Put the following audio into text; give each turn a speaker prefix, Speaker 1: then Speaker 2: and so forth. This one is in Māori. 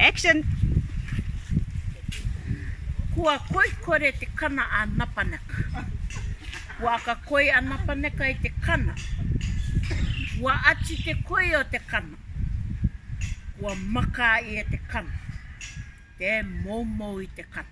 Speaker 1: Action! Kua koi kore te kana a napaneka. Waka koi a napaneka i te kana. Wa achi te koi o te kana. Wa maka i e te kana. Te momo i te kana.